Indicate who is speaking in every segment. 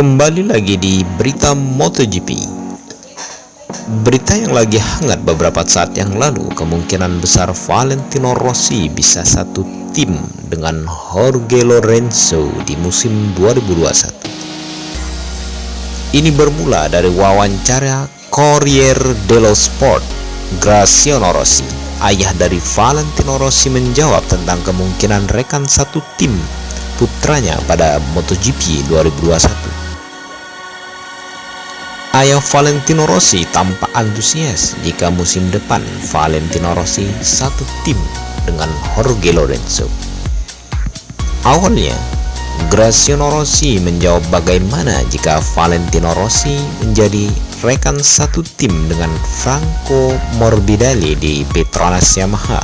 Speaker 1: Kembali lagi di berita MotoGP. Berita yang lagi hangat beberapa saat yang lalu Kemungkinan besar Valentino Rossi bisa satu tim dengan Jorge Lorenzo di musim 2021 Ini bermula dari wawancara Corriere dello Sport Graziano Rossi. Ayah dari Valentino Rossi menjawab tentang kemungkinan rekan satu tim putranya pada MotoGP 2021 Ayah Valentino Rossi tampak antusias jika musim depan Valentino Rossi satu tim dengan Jorge Lorenzo. Awalnya, Graziano Rossi menjawab bagaimana jika Valentino Rossi menjadi rekan satu tim dengan Franco Morbidelli di Petronas Yamaha.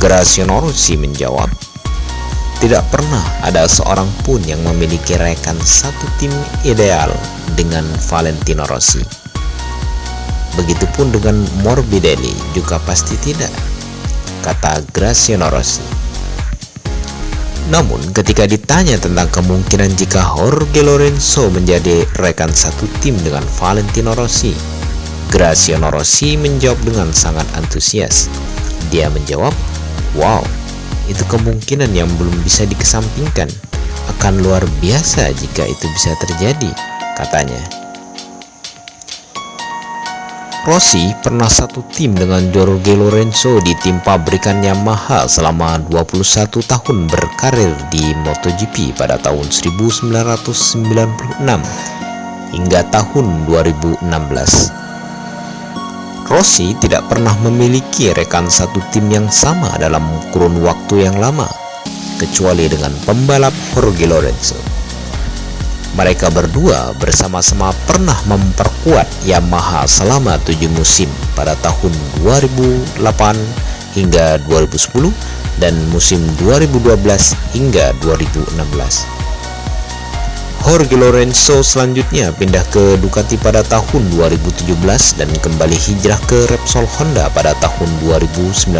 Speaker 1: Graziano Rossi menjawab, tidak pernah ada seorang pun yang memiliki rekan satu tim ideal dengan Valentino Rossi. Begitupun dengan Morbidelli juga pasti tidak, kata Graciano Rossi. Namun ketika ditanya tentang kemungkinan jika Jorge Lorenzo menjadi rekan satu tim dengan Valentino Rossi, Graciano Rossi menjawab dengan sangat antusias. Dia menjawab, "Wow, itu kemungkinan yang belum bisa dikesampingkan. Akan luar biasa jika itu bisa terjadi katanya. Rossi pernah satu tim dengan Jorge Lorenzo di tim pabrikan Yamaha selama 21 tahun berkarir di MotoGP pada tahun 1996 hingga tahun 2016 Rossi tidak pernah memiliki rekan satu tim yang sama dalam kurun waktu yang lama, kecuali dengan pembalap Jorge Lorenzo. Mereka berdua bersama-sama pernah memperkuat Yamaha selama tujuh musim pada tahun 2008 hingga 2010 dan musim 2012 hingga 2016. Jorge Lorenzo selanjutnya pindah ke Ducati pada tahun 2017 dan kembali hijrah ke Repsol Honda pada tahun 2019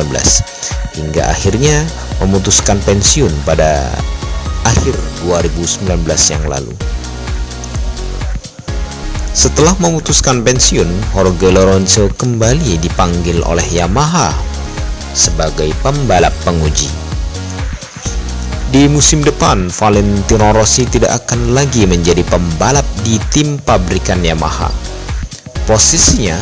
Speaker 1: hingga akhirnya memutuskan pensiun pada akhir 2019 yang lalu. Setelah memutuskan pensiun, Jorge Lorenzo kembali dipanggil oleh Yamaha sebagai pembalap penguji. Di musim depan, Valentino Rossi tidak akan lagi menjadi pembalap di tim pabrikan Yamaha. Posisinya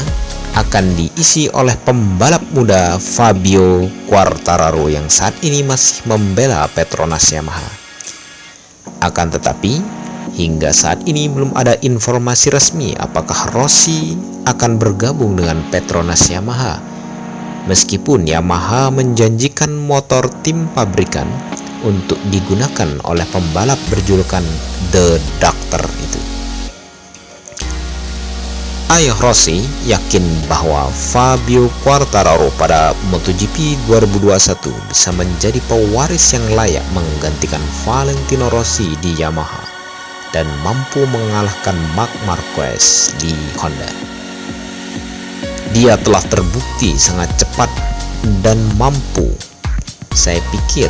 Speaker 1: akan diisi oleh pembalap muda Fabio Quartararo yang saat ini masih membela Petronas Yamaha. Akan tetapi, hingga saat ini belum ada informasi resmi apakah Rossi akan bergabung dengan Petronas Yamaha. Meskipun Yamaha menjanjikan motor tim pabrikan untuk digunakan oleh pembalap berjulukan The Doctor itu. Ayah Rossi yakin bahwa Fabio Quartararo pada MotoGP 2021 bisa menjadi pewaris yang layak menggantikan Valentino Rossi di Yamaha dan mampu mengalahkan Marc Marquez di Honda. Dia telah terbukti sangat cepat dan mampu. Saya pikir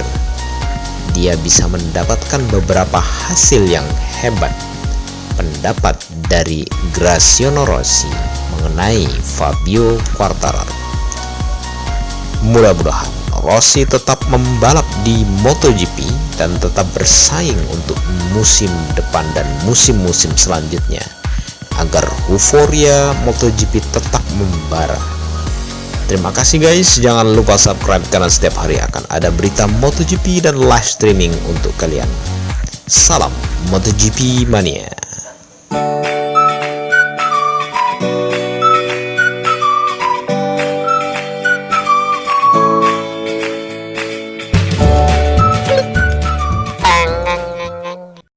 Speaker 1: dia bisa mendapatkan beberapa hasil yang hebat. Pendapat dari Graciano Rossi mengenai Fabio Quartararo. Mudah-mudahan Rossi tetap membalap di MotoGP dan tetap bersaing untuk musim depan dan musim-musim selanjutnya agar euforia MotoGP tetap membara Terima kasih guys, jangan lupa subscribe karena setiap hari akan ada berita MotoGP dan live streaming untuk kalian. Salam MotoGP Mania.